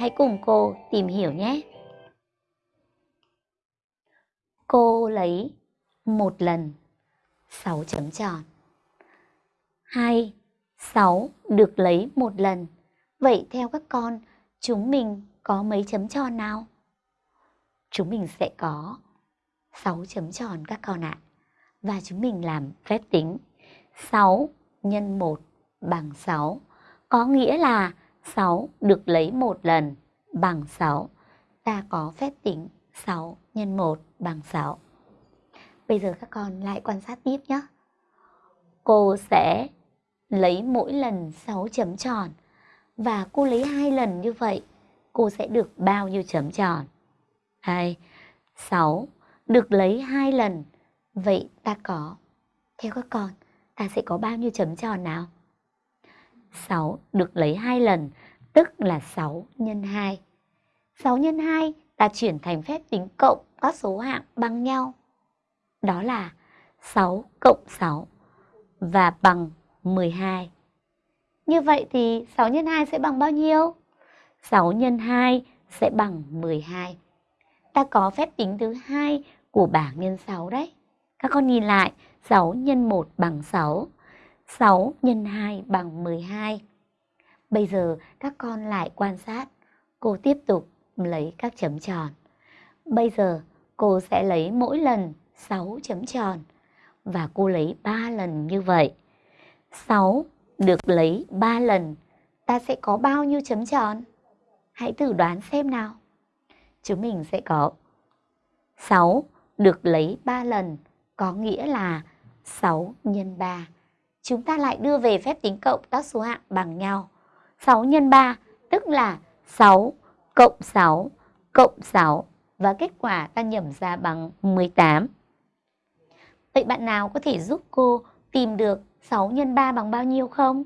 Hãy cùng cô tìm hiểu nhé. Cô lấy một lần 6 chấm tròn. 2. 6 được lấy một lần. Vậy theo các con, chúng mình có mấy chấm tròn nào? Chúng mình sẽ có 6 chấm tròn các con ạ. Và chúng mình làm phép tính 6 nhân 1 bằng 6. Có nghĩa là 6 được lấy một lần bằng 6. Ta có phép tính 6 x 1 bằng 6. Bây giờ các con lại quan sát tiếp nhé. Cô sẽ lấy mỗi lần 6 chấm tròn và cô lấy hai lần như vậy, cô sẽ được bao nhiêu chấm tròn? Đây, 6 được lấy hai lần. Vậy ta có theo các con, ta sẽ có bao nhiêu chấm tròn nào? 6 được lấy hai lần, tức là 6 nhân 2. 6 nhân 2 ta chuyển thành phép tính cộng các số hạng bằng nhau. Đó là 6 cộng 6 và bằng 12. Như vậy thì 6 nhân 2 sẽ bằng bao nhiêu? 6 nhân 2 sẽ bằng 12. Ta có phép tính thứ hai của bảng nhân 6 đấy. Các con nhìn lại, 6 nhân 1 bằng 6, 6 x 2 bằng 12. Bây giờ các con lại quan sát, cô tiếp tục lấy các chấm tròn. Bây giờ cô sẽ lấy mỗi lần 6 chấm tròn và cô lấy 3 lần như vậy. 6 được lấy 3 lần, ta sẽ có bao nhiêu chấm tròn? Hãy thử đoán xem nào. Chúng mình sẽ có 6 được lấy 3 lần, có nghĩa là 6 nhân 3. Chúng ta lại đưa về phép tính cộng các số hạng bằng nhau. 6 nhân 3 tức là 6 cộng 6 cộng 6 và kết quả ta nhẩm ra bằng 18. Vậy bạn nào có thể giúp cô tìm được 6 nhân 3 bằng bao nhiêu không?